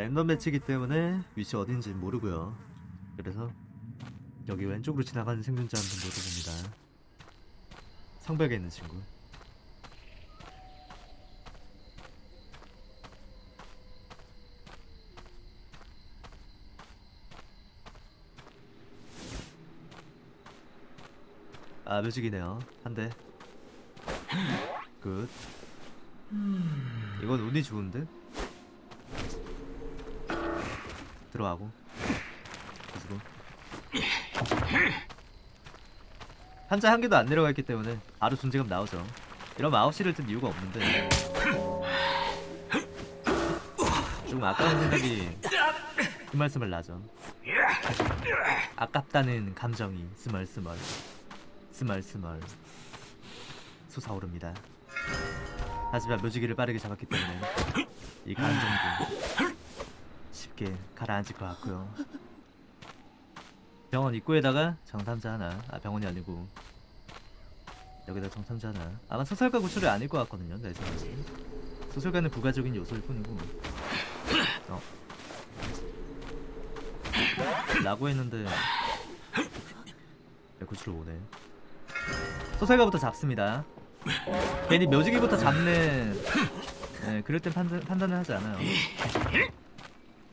랜덤 매치이기 때문에 위치 어딘지 모르고요. 그래서 여기 왼쪽으로 지나가는 생존자 한분 노려봅니다. 성벽에 있는 친구. 아 묘직이네요. 한 대. 굿. 이건 운이 좋은데? 들어가고. 구슬로 한자 한 개도 안 내려가 있기 때문에 바로 존재감 나오죠. 이러면 9시를 뜬 이유가 없는데. 조금 아까운 생각이 스멀스멀 나죠. 아깝다는 감정이 스멀스멀 스멀스멀 솟아오릅니다. 하지만 묘지기를 빠르게 잡았기 때문에 이 감정도 쉽게 가라앉을 것 같고요. 병원 입구에다가 정탐자 하나. 아 병원이 아니고. 여기다 정탐자 하나. 아마 소설가 구출이 아닐 것 같거든요 내 생각에. 소설가는 부가적인 요소일 뿐이고. 어? 라고 했는데 네, 구출 오네 소설가부터 잡습니다. 괜히 묘지기부터 잡는 네, 그럴 땐 판단, 판단을 하지 않아요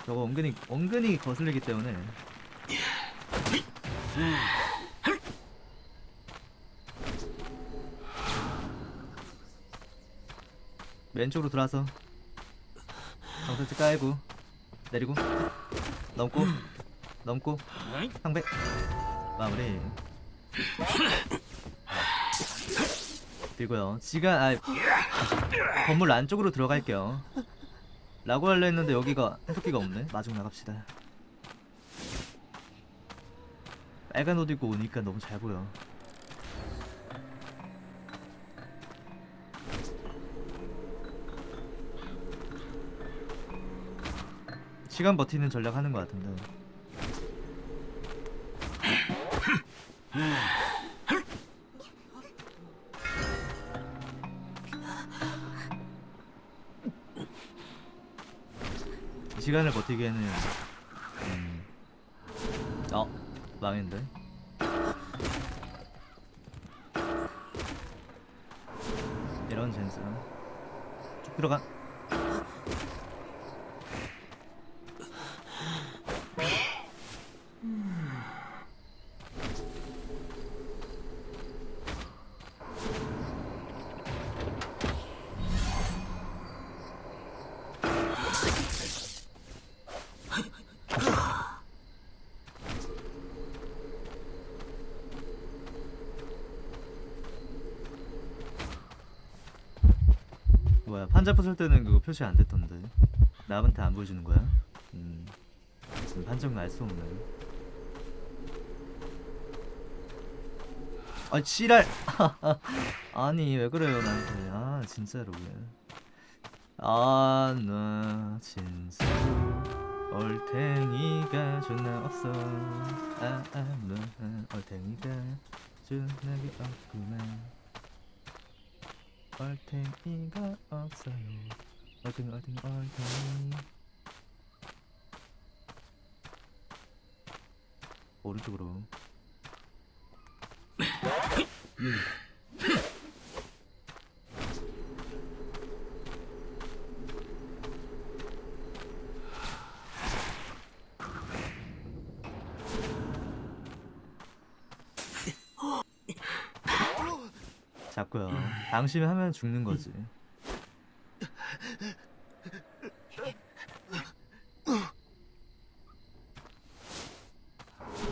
저거 은근히 은근히 거슬리기 때문에. 왼쪽으로 돌아서 정설지 깔고 내리고 넘고 넘고 상백 마무리. 그리고요. 지가 아 건물 안쪽으로 들어갈게요 라고 하려 했는데 여기가 해독기가 없네. 마중 나갑시다. 빨간 옷 입고 오니까 너무 잘 보여. 시간 버티는 전략 하는 것 같은데 시간을 버티기에는 음... 어 망했는데 이런 센스 쭉 들어가 뭐야 판자포 쓸 때는 그거 표시 안 됐던데. 남한테 안 보여주는 거야? 음. 판정은 알수 없네. 아 지랄! 아니 왜 그래요 나한테? 아 진짜로 아나 진짜 얼탱이가 존나 없어. 아아너 얼탱이가 존나 게 없구만 얼탱이가 없어요. 얼탱이 얼탱이 얼탱이 오른쪽으로 방심하면 죽는 거지.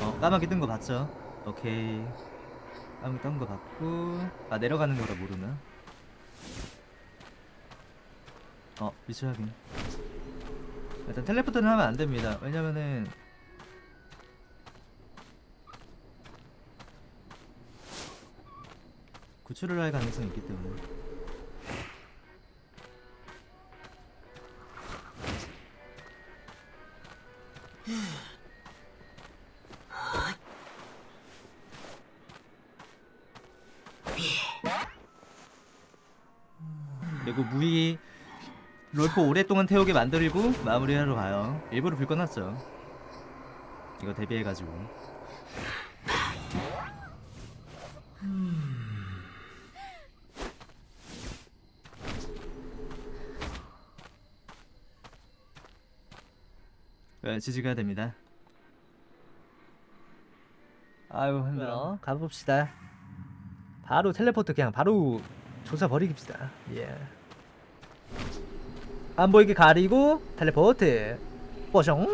어 까마귀 뜬 거 봤죠? 오케이. 까마귀 뜬 거 봤고. 아 내려가는 거라 모르나? 어 위치 확인. 일단 텔레포트는 하면 안 됩니다. 왜냐면은 구출을 할 가능성이 있기 때문에 그리고 무기 롤코 오랫동안 태우게 만들고 마무리하러 가요. 일부러 불 꺼놨죠. 이거 대비해가지고. 지지가야 됩니다. 아유 힘들어. 가봅시다. 바로 텔레포트 그냥 바로 조사 버리깁시다. 예. 안 보이게 가리고 텔레포트. 뽀숑.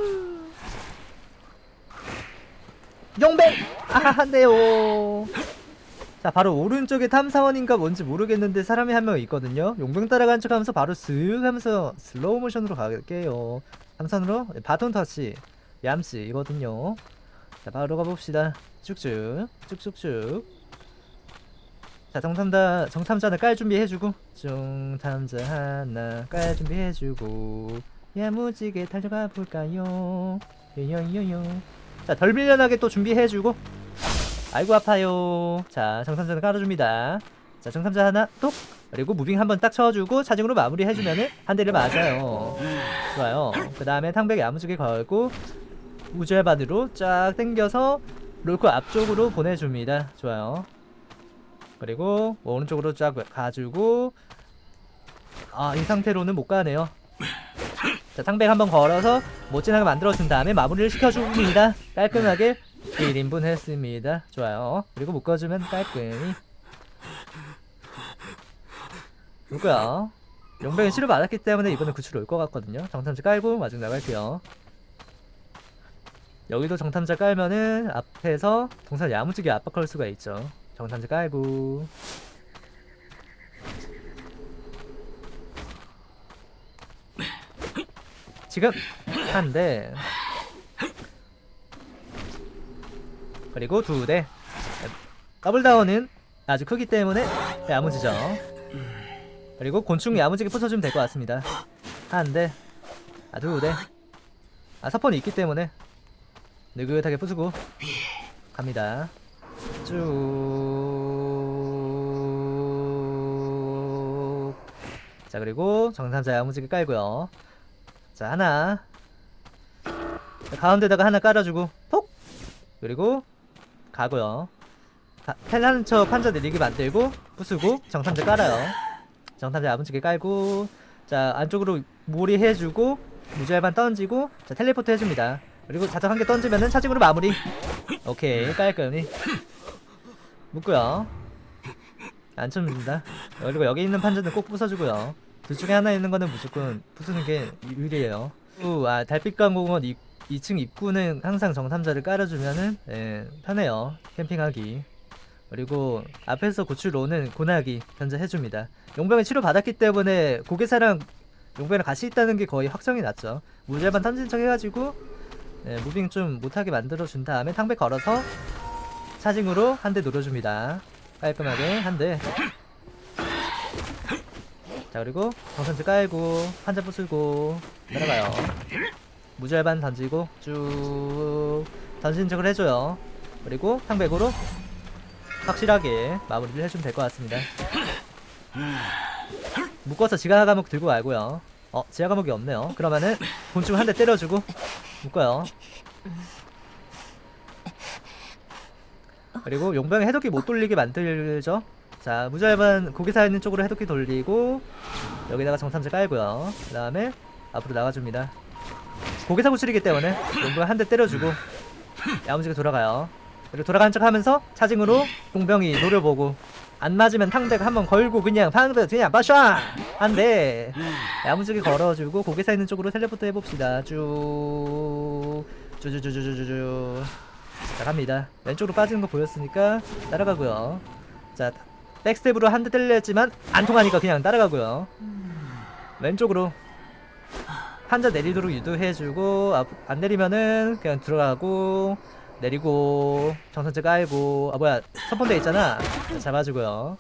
용백. 아 안돼요. 자 바로 오른쪽에 탐사원인가 뭔지 모르겠는데 사람이 한 명 있거든요. 용병 따라간 척하면서 바로 쓱 하면서 슬로우 모션으로 갈게요. 삼선으로 바톤 터치 얌씨 이거든요. 자 바로 가봅시다. 쭉쭉 쭉쭉쭉. 자 정탐자 정탐자는 깔 준비해주고 정탐자 하나 깔 준비해주고 야무지게 달려가 볼까요? 요요요요. 자 덜 밀려나게 또 준비해주고 아이고 아파요. 자 정탐자는 깔아줍니다. 자 정탐자 하나 톡 그리고 무빙 한번 딱 쳐주고 차징으로 마무리해주면은 한 대를 맞아요. 좋아요. 그 다음에 탕백 야무지게 걸고 우주해반으로 쫙 당겨서 롤코 앞쪽으로 보내줍니다. 좋아요. 그리고 오른쪽으로 쫙 가지고 아 이 상태로는 못 가네요. 자 탕백 한번 걸어서 멋진하게 만들어준 다음에 마무리를 시켜줍니다. 깔끔하게 1인분 했습니다. 좋아요. 그리고 묶어주면 깔끔히 누구야? 용병이 치료 받았기 때문에 이번에 구출 올것 같거든요. 정탐자 깔고 마중 나갈게요. 여기도 정탐자 깔면은 앞에서 동선 야무지게 압박할 수가 있죠. 정탐자 깔고 지금 한대 그리고 두대 더블다운은 아주 크기 때문에 야무지죠. 그리고 곤충 야무지게 부숴주면 될 것 같습니다. 한 대, 아, 두 대. 아, 서폰이 있기 때문에 느긋하게 부수고 갑니다. 쭉. 자, 그리고 정탐자 야무지게 깔고요. 자, 하나. 자, 가운데다가 하나 깔아주고 톡! 그리고 가고요. 가- 텔하는 척 판자 내리게 만들고 부수고 정탐자 깔아요. 정탐자 야무지게 깔고 자 안쪽으로 몰이 해주고 무지알반 던지고 자 텔레포트 해줍니다. 그리고 자석 한 개 던지면은 차징으로 마무리. 오케이 깔끔히. 묶고요. 안 칩니다. 그리고 여기 있는 판자는 꼭 부숴주고요. 둘 중에 하나 있는 거는 무조건 부수는 게 유리해요. 우, 아 달빛강공원 2층 입구는 항상 정탐자를 깔아주면은 예, 편해요. 캠핑하기 그리고 앞에서 고출로는 고나기 견제해줍니다. 용병이 치료받았기 때문에 고개사랑 용병이랑 같이 있다는 게 거의 확정이 났죠. 무제반 던진 척 해가지고 네, 무빙 좀 못하게 만들어준 다음에 탕백 걸어서 차징으로 한 대 노려줍니다. 깔끔하게 한 대. 자 그리고 정선지 깔고 한자 부수고 내려가요. 무절반 던지고 쭉 던진 척을 해줘요. 그리고 탕백으로 확실하게 마무리를 해주면 될 것 같습니다. 묶어서 지하 감옥 들고 말고요. 어, 지하 감옥이 없네요. 그러면은 곤충 한 대 때려주고 묶어요. 그리고 용병 해독기 못 돌리게 만들죠. 자, 무절반 고기사 있는 쪽으로 해독기 돌리고 여기다가 정탐제 깔고요. 그 다음에 앞으로 나가줍니다. 고기사 구출이기 때문에 용병 한 대 때려주고 야무지게 돌아가요. 그리고 돌아가는 척 하면서 차징으로 용병이 노려보고 안 맞으면 탕백 한번 걸고 그냥 방드 그냥 빠샤 한대 야무지게 걸어주고 고개사 있는 쪽으로 텔레포트 해봅시다. 쭉 쭈쭈쭈쭈쭈쭈. 자 갑니다. 왼쪽으로 빠지는 거 보였으니까 따라가고요. 자 백스텝으로 한 대 때렸지만 안 통하니까 그냥 따라가고요. 왼쪽으로 판자 내리도록 유도해주고 앞, 안 내리면은 그냥 들어가고 내리고 정선제 깔고 아 뭐야 선pon대 있잖아. 잡아주고요.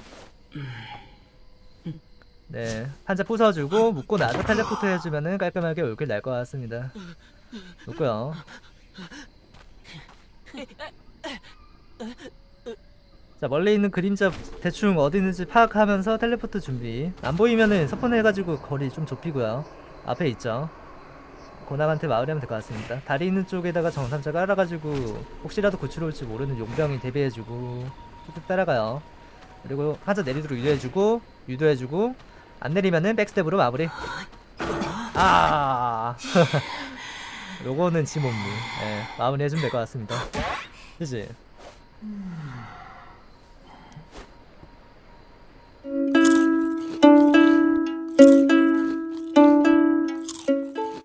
네 판자 부숴주고 묶고 나서 텔레포트 해주면은 깔끔하게 올킬 날 것 같습니다. 묶고요. 자 멀리 있는 그림자 대충 어디 있는지 파악하면서 텔레포트 준비. 안 보이면은 서폰 해가지고 거리 좀 좁히고요. 앞에 있죠 고낙한테 마을이 하면 될 것 같습니다. 다리 있는 쪽에다가 정탐자 깔아가지고 혹시라도 구출 올지 모르는 용병이 대비해주고 쭉쭉 따라가요. 그리고 하자 내리도록 유도해주고 유도해주고 안 내리면은 백스텝으로 마무리. 아. 요거는 지몸무 예, 마무리 해주면 될 것 같습니다. 그치?